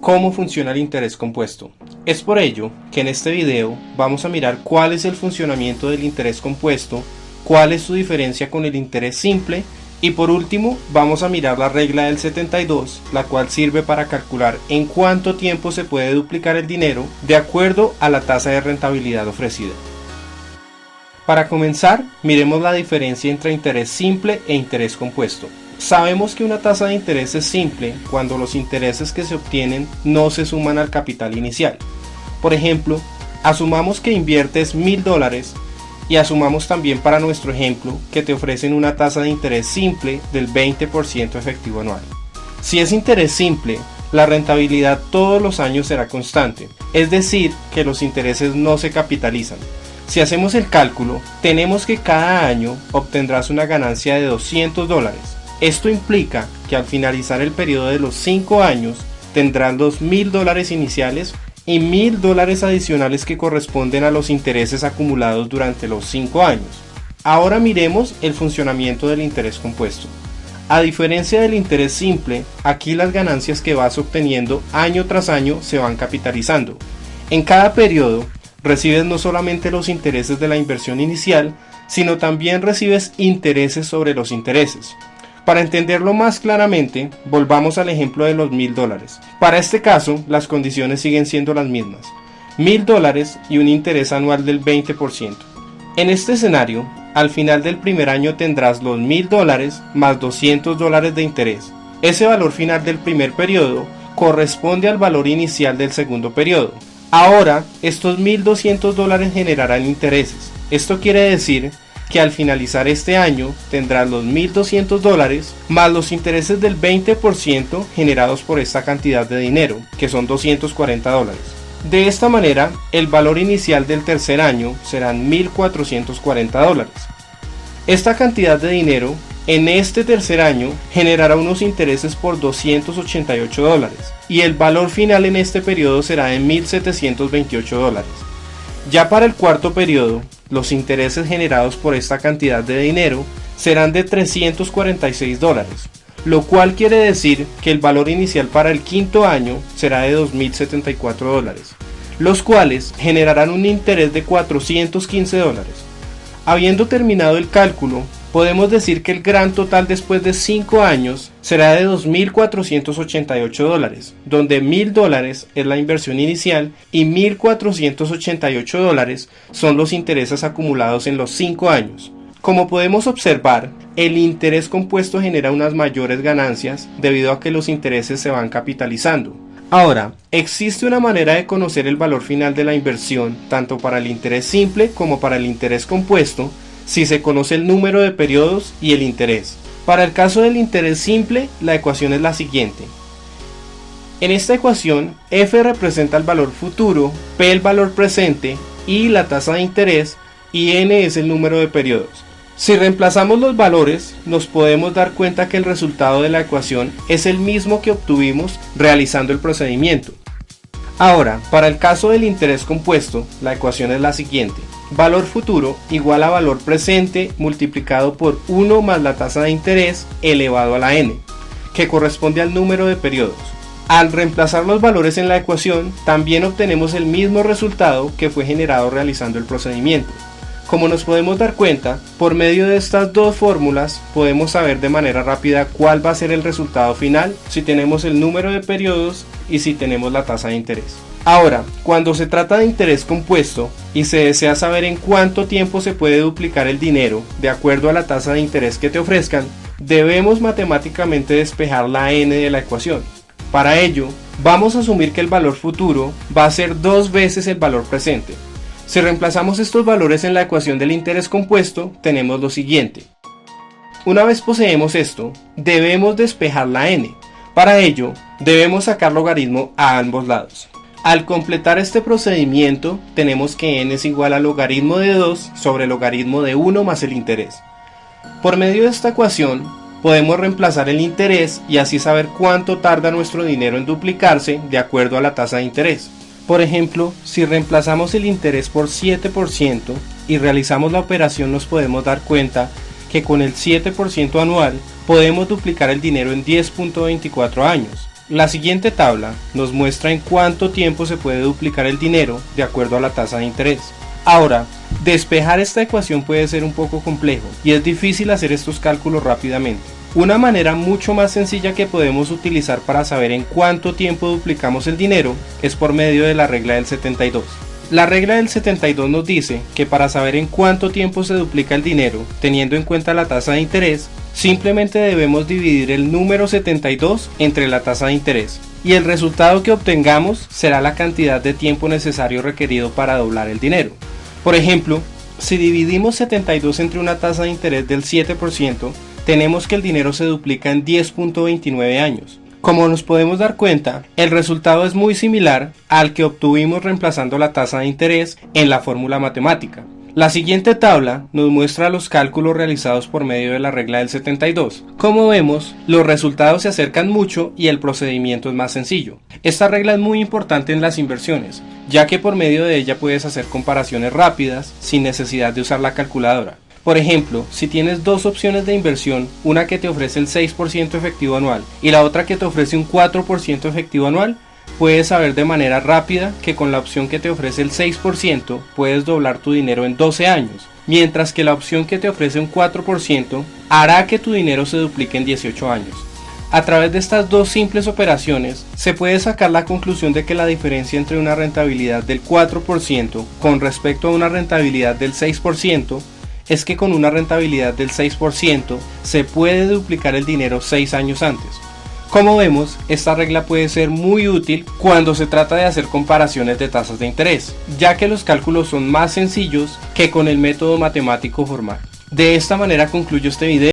cómo funciona el interés compuesto. Es por ello que en este video vamos a mirar cuál es el funcionamiento del interés compuesto, cuál es su diferencia con el interés simple y por último vamos a mirar la regla del 72, la cual sirve para calcular en cuánto tiempo se puede duplicar el dinero de acuerdo a la tasa de rentabilidad ofrecida. Para comenzar, miremos la diferencia entre interés simple e interés compuesto. Sabemos que una tasa de interés es simple cuando los intereses que se obtienen no se suman al capital inicial. Por ejemplo, asumamos que inviertes mil dólares y asumamos también para nuestro ejemplo que te ofrecen una tasa de interés simple del 20% efectivo anual. Si es interés simple, la rentabilidad todos los años será constante, es decir, que los intereses no se capitalizan. Si hacemos el cálculo, tenemos que cada año obtendrás una ganancia de 200 dólares esto implica que al finalizar el periodo de los 5 años tendrán 2.000 dólares iniciales y 1.000 dólares adicionales que corresponden a los intereses acumulados durante los 5 años. Ahora miremos el funcionamiento del interés compuesto. A diferencia del interés simple, aquí las ganancias que vas obteniendo año tras año se van capitalizando. En cada periodo recibes no solamente los intereses de la inversión inicial, sino también recibes intereses sobre los intereses. Para entenderlo más claramente, volvamos al ejemplo de los mil dólares. Para este caso, las condiciones siguen siendo las mismas. Mil dólares y un interés anual del 20%. En este escenario, al final del primer año tendrás los mil dólares más 200 dólares de interés. Ese valor final del primer periodo corresponde al valor inicial del segundo periodo. Ahora, estos 1.200 dólares generarán intereses. Esto quiere decir que al finalizar este año tendrás los 1.200 dólares más los intereses del 20% generados por esta cantidad de dinero, que son 240 dólares. De esta manera, el valor inicial del tercer año serán 1.440 dólares. Esta cantidad de dinero en este tercer año generará unos intereses por 288 dólares y el valor final en este periodo será de 1.728 dólares. Ya para el cuarto periodo, los intereses generados por esta cantidad de dinero serán de 346 dólares, lo cual quiere decir que el valor inicial para el quinto año será de 2.074 dólares, los cuales generarán un interés de 415 dólares. Habiendo terminado el cálculo, podemos decir que el gran total después de 5 años será de 2.488 dólares, donde 1.000 dólares es la inversión inicial y 1.488 dólares son los intereses acumulados en los 5 años. Como podemos observar, el interés compuesto genera unas mayores ganancias debido a que los intereses se van capitalizando. Ahora, existe una manera de conocer el valor final de la inversión tanto para el interés simple como para el interés compuesto si se conoce el número de periodos y el interés. Para el caso del interés simple, la ecuación es la siguiente. En esta ecuación, f representa el valor futuro, p el valor presente, y la tasa de interés y n es el número de periodos. Si reemplazamos los valores, nos podemos dar cuenta que el resultado de la ecuación es el mismo que obtuvimos realizando el procedimiento. Ahora, para el caso del interés compuesto, la ecuación es la siguiente valor futuro igual a valor presente multiplicado por 1 más la tasa de interés elevado a la n, que corresponde al número de periodos. Al reemplazar los valores en la ecuación, también obtenemos el mismo resultado que fue generado realizando el procedimiento. Como nos podemos dar cuenta, por medio de estas dos fórmulas podemos saber de manera rápida cuál va a ser el resultado final si tenemos el número de periodos y si tenemos la tasa de interés. Ahora, cuando se trata de interés compuesto y se desea saber en cuánto tiempo se puede duplicar el dinero de acuerdo a la tasa de interés que te ofrezcan, debemos matemáticamente despejar la n de la ecuación. Para ello, vamos a asumir que el valor futuro va a ser dos veces el valor presente. Si reemplazamos estos valores en la ecuación del interés compuesto, tenemos lo siguiente. Una vez poseemos esto, debemos despejar la n. Para ello, debemos sacar logaritmo a ambos lados. Al completar este procedimiento, tenemos que n es igual al logaritmo de 2 sobre el logaritmo de 1 más el interés. Por medio de esta ecuación, podemos reemplazar el interés y así saber cuánto tarda nuestro dinero en duplicarse de acuerdo a la tasa de interés. Por ejemplo, si reemplazamos el interés por 7% y realizamos la operación nos podemos dar cuenta que con el 7% anual podemos duplicar el dinero en 10.24 años La siguiente tabla nos muestra en cuánto tiempo se puede duplicar el dinero de acuerdo a la tasa de interés. Ahora, despejar esta ecuación puede ser un poco complejo y es difícil hacer estos cálculos rápidamente. Una manera mucho más sencilla que podemos utilizar para saber en cuánto tiempo duplicamos el dinero es por medio de la regla del 72. La regla del 72 nos dice que para saber en cuánto tiempo se duplica el dinero, teniendo en cuenta la tasa de interés, simplemente debemos dividir el número 72 entre la tasa de interés y el resultado que obtengamos será la cantidad de tiempo necesario requerido para doblar el dinero. Por ejemplo, si dividimos 72 entre una tasa de interés del 7%, tenemos que el dinero se duplica en 10.29 años. Como nos podemos dar cuenta, el resultado es muy similar al que obtuvimos reemplazando la tasa de interés en la fórmula matemática. La siguiente tabla nos muestra los cálculos realizados por medio de la regla del 72. Como vemos, los resultados se acercan mucho y el procedimiento es más sencillo. Esta regla es muy importante en las inversiones, ya que por medio de ella puedes hacer comparaciones rápidas sin necesidad de usar la calculadora. Por ejemplo, si tienes dos opciones de inversión, una que te ofrece el 6% efectivo anual y la otra que te ofrece un 4% efectivo anual, puedes saber de manera rápida que con la opción que te ofrece el 6% puedes doblar tu dinero en 12 años, mientras que la opción que te ofrece un 4% hará que tu dinero se duplique en 18 años. A través de estas dos simples operaciones se puede sacar la conclusión de que la diferencia entre una rentabilidad del 4% con respecto a una rentabilidad del 6% es que con una rentabilidad del 6% se puede duplicar el dinero 6 años antes. Como vemos, esta regla puede ser muy útil cuando se trata de hacer comparaciones de tasas de interés, ya que los cálculos son más sencillos que con el método matemático formal. De esta manera concluyo este video.